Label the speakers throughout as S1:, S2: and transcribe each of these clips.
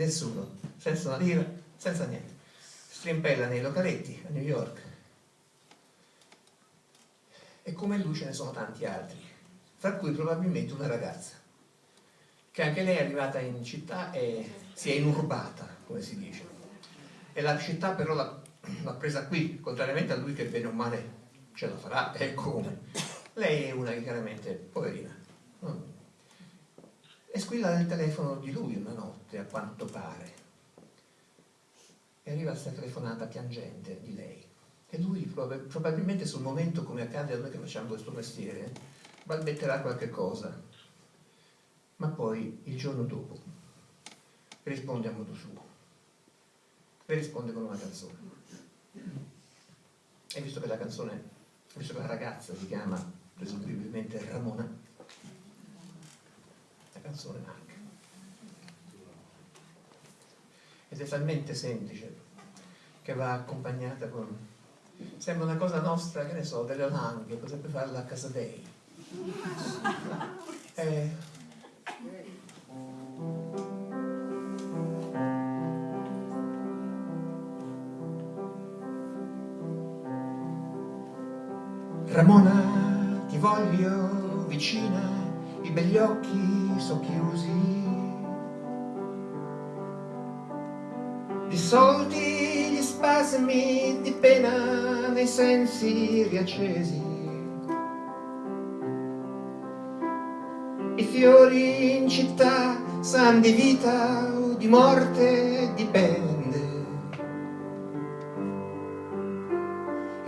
S1: nessuno, senza una lira, senza niente. Strimpella nei localetti a New York. E come lui ce ne sono tanti altri, fra cui probabilmente una ragazza, che anche lei è arrivata in città e si è inurbata, come si dice. E la città però l'ha presa qui, contrariamente a lui che bene o male ce la farà, e come. Lei è una che chiaramente, poverina, e squilla il telefono di lui una notte, a quanto pare. E arriva questa telefonata piangente di lei. E lui, probabilmente sul momento, come accade a noi che facciamo questo mestiere, balbetterà qualche cosa. Ma poi, il giorno dopo, risponde a modo suo. E risponde con una canzone. E visto che la canzone, visto che la ragazza si chiama presumibilmente Ramona, canzone anche. Ed è talmente semplice che va accompagnata con... Sembra una cosa nostra, che ne so, delle langhe, potrebbe farla a casa dei. Eh, Ramona, ti voglio vicina i begli occhi socchiusi, dissolti gli spasmi di pena nei sensi riaccesi. I fiori in città san di vita o di morte dipende.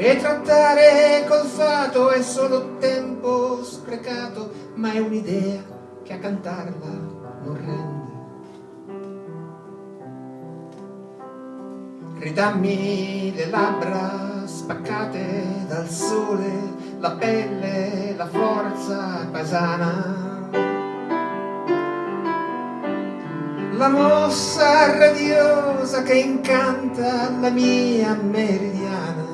S1: E trattare col fato è solo tempo sprecato ma è un'idea che a cantarla non rende. Ridammi le labbra spaccate dal sole, la pelle, la forza paesana. La mossa radiosa che incanta la mia meridiana.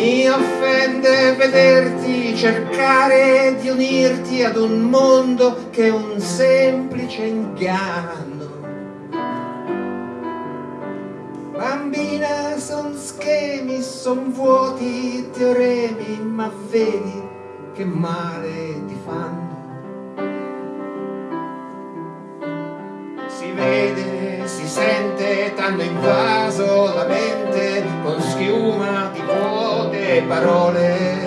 S1: Mi offende vederti cercare di unirti ad un mondo che è un semplice inganno. Bambina, son schemi, son vuoti teoremi, ma vedi che male ti fanno. Si vede, si sente, t'hanno invaso parole.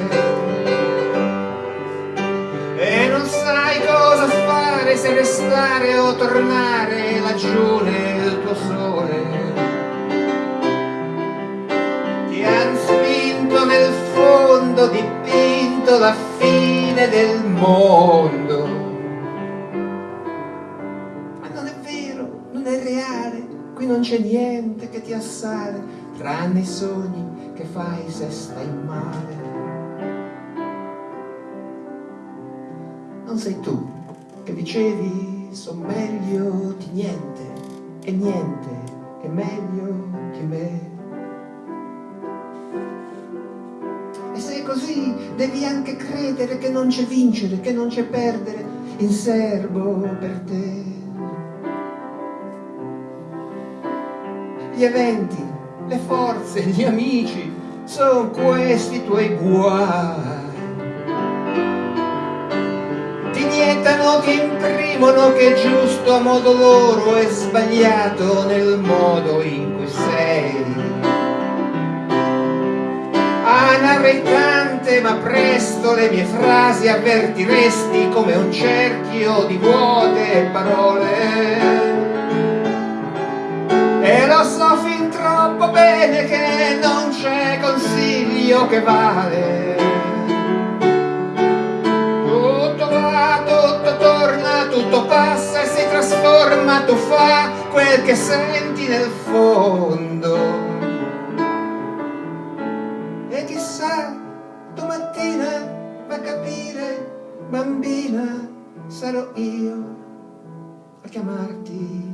S1: E non sai cosa fare se restare o tornare laggiù nel tuo sole. Ti han spinto nel fondo dipinto la fine del mondo. Ma non è vero, non è reale. Qui non c'è niente che ti assale tranne i sogni che fai se stai male. Non sei tu che dicevi son meglio di niente e niente è meglio di me. E se così devi anche credere che non c'è vincere, che non c'è perdere in serbo per te. Gli eventi le forze, gli amici, sono questi i tuoi guai. Ti nietano, ti imprimono che è giusto a modo loro e sbagliato nel modo in cui sei. Ah, narrei tante, ma presto le mie frasi avvertiresti come un cerchio di vuote parole. E lo so fin troppo bene che non c'è consiglio che vale. Tutto va, tutto torna, tutto passa e si trasforma tu fa quel che senti nel fondo. E chissà domattina va a capire bambina sarò io a chiamarti